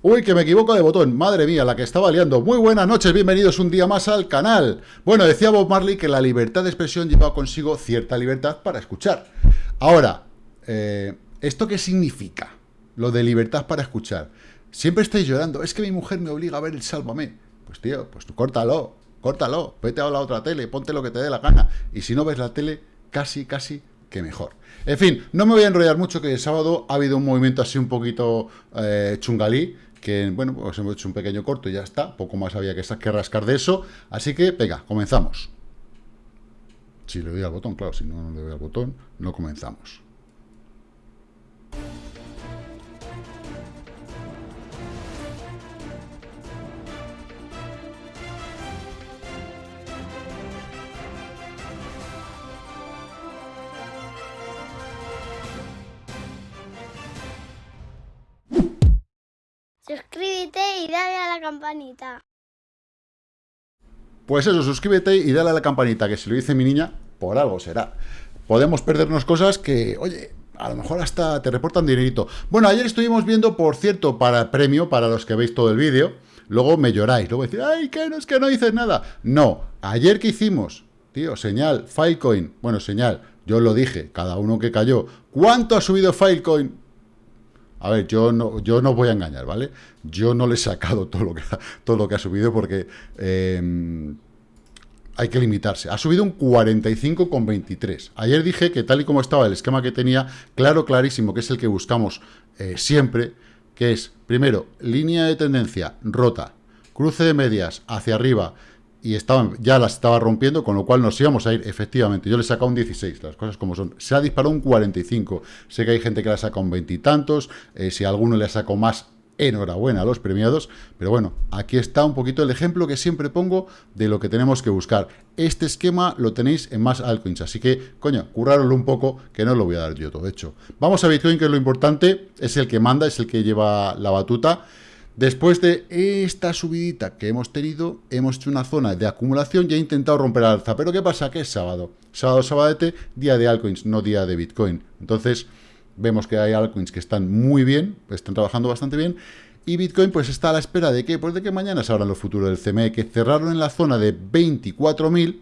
Uy, que me equivoco de botón, madre mía, la que estaba liando. Muy buenas noches, bienvenidos un día más al canal. Bueno, decía Bob Marley que la libertad de expresión lleva consigo cierta libertad para escuchar. Ahora, eh, ¿esto qué significa? Lo de libertad para escuchar. Siempre estáis llorando, es que mi mujer me obliga a ver el Sálvame. Pues tío, pues tú córtalo, córtalo, vete a la otra tele, ponte lo que te dé la gana. Y si no ves la tele, casi, casi que mejor. En fin, no me voy a enrollar mucho, que el sábado ha habido un movimiento así un poquito eh, chungalí, que, bueno, pues hemos hecho un pequeño corto y ya está, poco más había que, que rascar de eso, así que, venga, comenzamos. Si le doy al botón, claro, si no, no le doy al botón, no comenzamos. Suscríbete y dale a la campanita. Pues eso, suscríbete y dale a la campanita, que si lo dice mi niña, por algo será. Podemos perdernos cosas que, oye, a lo mejor hasta te reportan dinerito. Bueno, ayer estuvimos viendo, por cierto, para premio, para los que veis todo el vídeo, luego me lloráis, luego decís, ay, que no es que no dices nada. No, ayer que hicimos, tío, señal, Filecoin, bueno, señal, yo lo dije, cada uno que cayó, ¿cuánto ha subido Filecoin? A ver, yo no, yo no voy a engañar, ¿vale? Yo no le he sacado todo lo que, ha subido porque eh, hay que limitarse. Ha subido un 45,23. Ayer dije que tal y como estaba el esquema que tenía, claro, clarísimo, que es el que buscamos eh, siempre, que es, primero, línea de tendencia rota, cruce de medias hacia arriba, y estaban, ya las estaba rompiendo, con lo cual nos íbamos a ir, efectivamente, yo le he sacado un 16, las cosas como son, se ha disparado un 45, sé que hay gente que le ha sacado un veintitantos, eh, si alguno le sacado más, enhorabuena a los premiados, pero bueno, aquí está un poquito el ejemplo que siempre pongo de lo que tenemos que buscar. Este esquema lo tenéis en más altcoins, así que, coño, currároslo un poco, que no lo voy a dar yo todo hecho. Vamos a Bitcoin, que es lo importante, es el que manda, es el que lleva la batuta, Después de esta subidita que hemos tenido, hemos hecho una zona de acumulación y he intentado romper al alza. Pero ¿qué pasa? Que es sábado. Sábado, sabadete, día de altcoins, no día de Bitcoin. Entonces, vemos que hay altcoins que están muy bien, están trabajando bastante bien. Y Bitcoin pues está a la espera de que, pues de que mañana se abran los futuros del CME, que cerraron en la zona de 24.000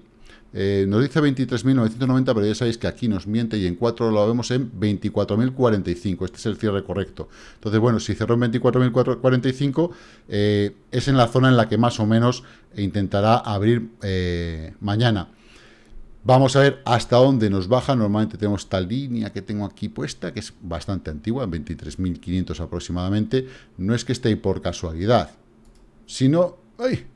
eh, nos dice 23.990, pero ya sabéis que aquí nos miente y en 4 lo vemos en 24.045. Este es el cierre correcto. Entonces, bueno, si cerró en 24.045, eh, es en la zona en la que más o menos intentará abrir eh, mañana. Vamos a ver hasta dónde nos baja. Normalmente tenemos esta línea que tengo aquí puesta, que es bastante antigua, en 23.500 aproximadamente. No es que esté ahí por casualidad, sino... ¡Ay!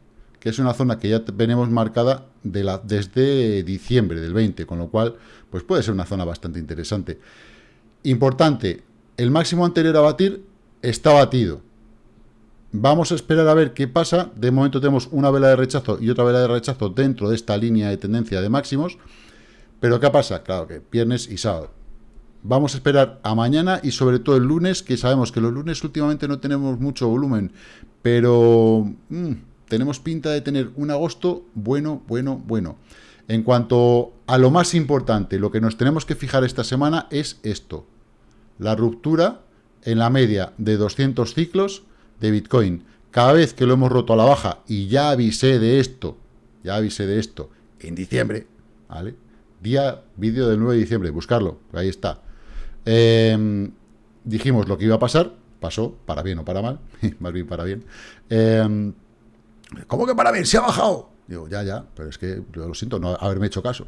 Que es una zona que ya tenemos marcada desde diciembre del 20, con lo cual pues puede ser una zona bastante interesante. Importante, el máximo anterior a batir está batido. Vamos a esperar a ver qué pasa. De momento tenemos una vela de rechazo y otra vela de rechazo dentro de esta línea de tendencia de máximos. Pero ¿qué pasa? Claro que viernes y sábado. Vamos a esperar a mañana y sobre todo el lunes, que sabemos que los lunes últimamente no tenemos mucho volumen, pero... Mm, tenemos pinta de tener un agosto bueno, bueno, bueno. En cuanto a lo más importante, lo que nos tenemos que fijar esta semana es esto. La ruptura en la media de 200 ciclos de Bitcoin. Cada vez que lo hemos roto a la baja, y ya avisé de esto, ya avisé de esto, en diciembre, ¿vale? Día, vídeo del 9 de diciembre, buscarlo, ahí está. Em, dijimos lo que iba a pasar, pasó, para bien o para mal, más bien para bien. Eh, ¿Cómo que para ver? ¿Se ha bajado? Digo, ya, ya, pero es que lo siento no haberme hecho caso.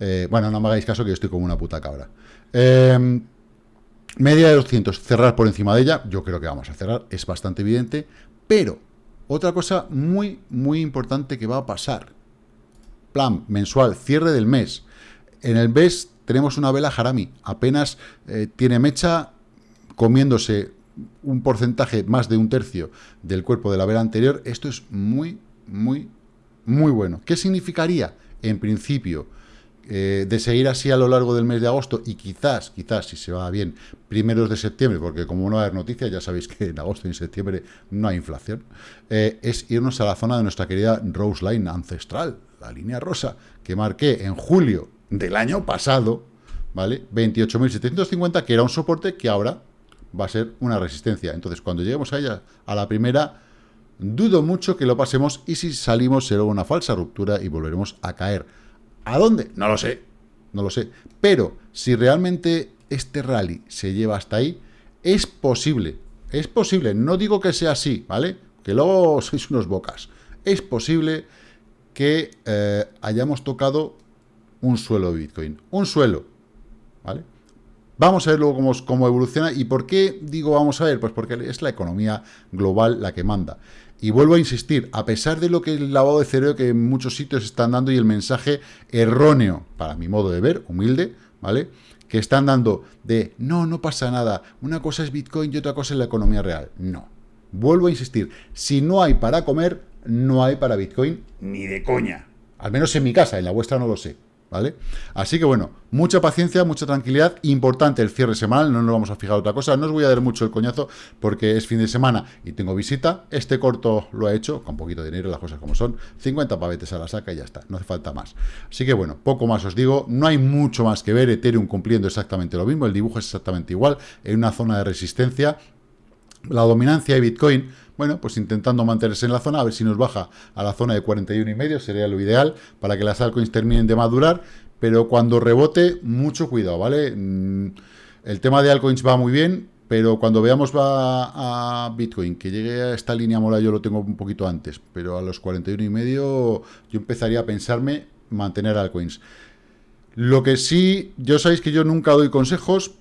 Eh, bueno, no me hagáis caso que yo estoy como una puta cabra. Em, media de 200, cerrar por encima de ella, yo creo que vamos a cerrar, es bastante evidente, pero otra cosa muy, muy importante que va a pasar. Plan mensual, cierre del mes. En el mes tenemos una vela Harami, apenas eh, tiene mecha comiéndose un porcentaje más de un tercio del cuerpo de la vela anterior, esto es muy, muy, muy bueno. ¿Qué significaría? En principio, eh, de seguir así a lo largo del mes de agosto y quizás, quizás, si se va bien, primeros de septiembre, porque como no hay noticias, ya sabéis que en agosto y en septiembre no hay inflación, eh, es irnos a la zona de nuestra querida Rose Line ancestral, la línea rosa, que marqué en julio del año pasado, ¿vale? 28.750, que era un soporte que ahora va a ser una resistencia. Entonces, cuando lleguemos a ella, a la primera, dudo mucho que lo pasemos y si salimos será una falsa ruptura y volveremos a caer. ¿A dónde? No lo sé, no lo sé. Pero si realmente este rally se lleva hasta ahí, es posible, es posible, no digo que sea así, ¿vale? Que luego sois unos bocas. Es posible que eh, hayamos tocado un suelo de Bitcoin. Un suelo, ¿vale? Vamos a ver luego cómo, cómo, evoluciona. ¿Y por qué digo vamos a ver? Pues porque es la economía global la que manda. Y vuelvo a insistir, a pesar de lo que el lavado de cerebro que en muchos sitios están dando y el mensaje erróneo, para mi modo de ver, humilde, ¿vale? Que están dando de, no, no pasa nada, una cosa es Bitcoin y otra cosa es la economía real. No. Vuelvo a insistir, si no hay para comer, no hay para Bitcoin ni de coña. Al menos en mi casa, en la vuestra no lo sé. ¿Vale? Así que bueno, mucha paciencia, mucha tranquilidad, importante el cierre semanal, no nos vamos a fijar otra cosa, no os voy a dar mucho el coñazo porque es fin de semana y tengo visita, este corto lo he hecho, con poquito dinero, las cosas como son, 50 pavetes a la saca y ya está, no hace falta más. Así que bueno, poco más os digo, no hay mucho más que ver, Ethereum cumpliendo exactamente lo mismo, el dibujo es exactamente igual, en una zona de resistencia, la dominancia de Bitcoin, bueno, pues intentando mantenerse en la zona, a ver si nos baja a la zona de 41 y medio, sería lo ideal para que las altcoins terminen de madurar, pero cuando rebote, mucho cuidado, ¿vale? Mm, el tema de altcoins va muy bien, pero cuando veamos va a Bitcoin, que llegue a esta línea mola, yo lo tengo un poquito antes, pero a los 41 y medio yo empezaría a pensarme mantener altcoins. Lo que sí, yo sabéis que yo nunca doy consejos,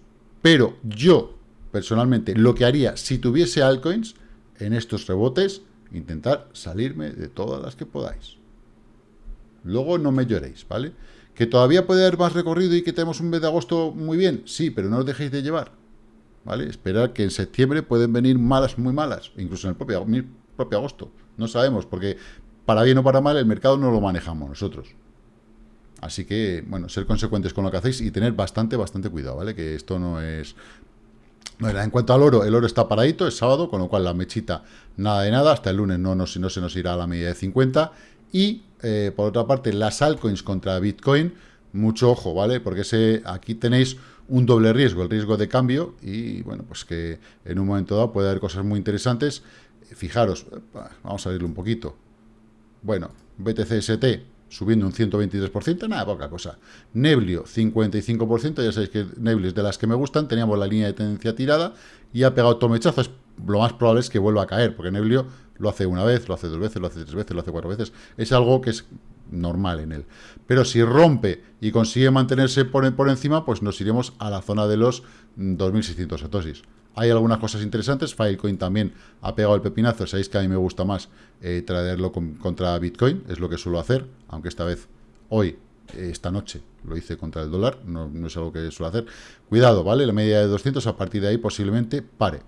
pero yo, personalmente, lo que haría si tuviese altcoins en estos rebotes, intentar salirme de todas las que podáis. Luego no me lloréis, ¿vale? ¿Que todavía puede haber más recorrido y que tenemos un mes de agosto muy bien? Sí, pero no os dejéis de llevar, ¿vale? Esperar que en septiembre pueden venir malas, muy malas, incluso en el propio, propio agosto. No sabemos, porque para bien o para mal el mercado no lo manejamos nosotros. Así que, bueno, ser consecuentes con lo que hacéis y tener bastante, bastante cuidado, ¿vale? Que esto no es en cuanto al oro, el oro está paradito, es sábado, con lo cual la mechita nada de nada, hasta el lunes no, no, no se nos irá a la media de 50. Y, eh, por otra parte, las altcoins contra Bitcoin, mucho ojo, ¿vale? Porque ese, aquí tenéis un doble riesgo, el riesgo de cambio, y bueno, pues que en un momento dado puede haber cosas muy interesantes. Fijaros, vamos a verlo un poquito. Bueno, BTCST subiendo un 123%, nada, poca cosa. Neblio, 55%, ya sabéis que Neblio es de las que me gustan, teníamos la línea de tendencia tirada y ha pegado tomechazo, es, lo más probable es que vuelva a caer, porque Neblio lo hace una vez, lo hace dos veces, lo hace tres veces, lo hace cuatro veces, es algo que es normal en él. Pero si rompe y consigue mantenerse por, por encima, pues nos iremos a la zona de los 2.600 satosis. Hay algunas cosas interesantes, Filecoin también ha pegado el pepinazo, sabéis que a mí me gusta más eh, traerlo contra Bitcoin, es lo que suelo hacer, aunque esta vez, hoy, eh, esta noche, lo hice contra el dólar, no, es algo que suelo hacer. Cuidado, ¿vale? La media de 200, a partir de ahí posiblemente pare.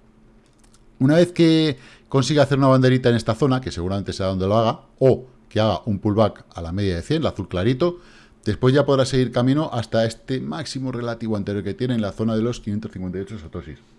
Una vez que consiga hacer una banderita en esta zona, que seguramente sea donde lo haga, o que haga un pullback a la media de 100, el azul clarito, después ya podrá seguir camino hasta este máximo relativo anterior que tiene en la zona de los 558 satosis.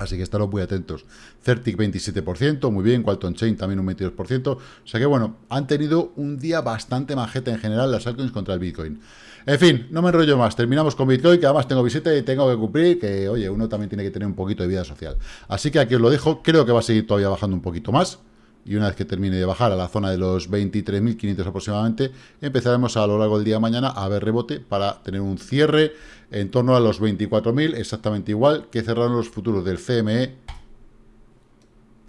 Así que estaros muy atentos. Certic 27%, muy bien. Qualton Chain también un 22%. O sea que bueno, han tenido un día bastante majeta en general las altcoins contra el Bitcoin. En fin, no me enrollo más. Terminamos con Bitcoin, que además tengo visita y tengo que cumplir, que oye, uno también tiene que tener un poquito de vida social. Así que aquí os lo dejo. Creo que va a seguir todavía bajando un poquito más y una vez que termine de bajar a la zona de los 23.500 aproximadamente, empezaremos a lo largo del día de mañana a ver rebote para tener un cierre en torno a los 24.000, exactamente igual que cerraron los futuros del CME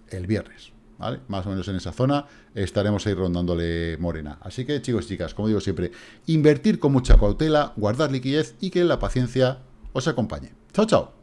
el viernes. ¿Vale? Más o menos en esa zona estaremos ahí rondándole morena. Así que chicos y chicas, como digo siempre, invertir con mucha cautela, guardar liquidez y que la paciencia os acompañe. Chao, chao.